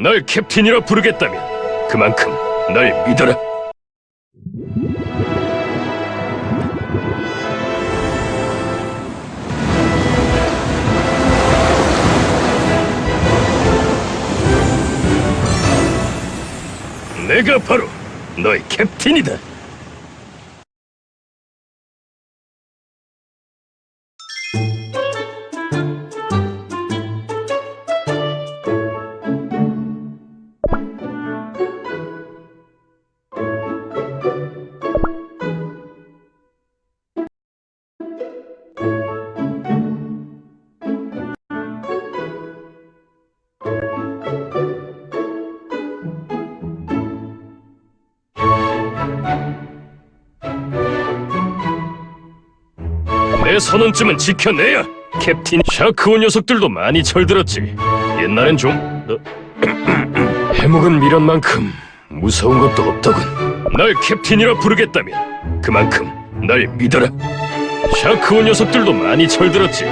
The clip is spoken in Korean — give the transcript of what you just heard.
널 캡틴이라 부르겠다면 그만큼 날 믿어라. 내가 바로 너의 캡틴이다. 내 선언쯤은 지켜내야. 캡틴 샤크오 녀석들도 많이 철들었지. 옛날엔 좀 어, 해묵은 미련만큼 무서운 것도 없더군. 날 캡틴이라 부르겠다면 그만큼 날 믿어라. 샤크오 녀석들도 많이 철들었지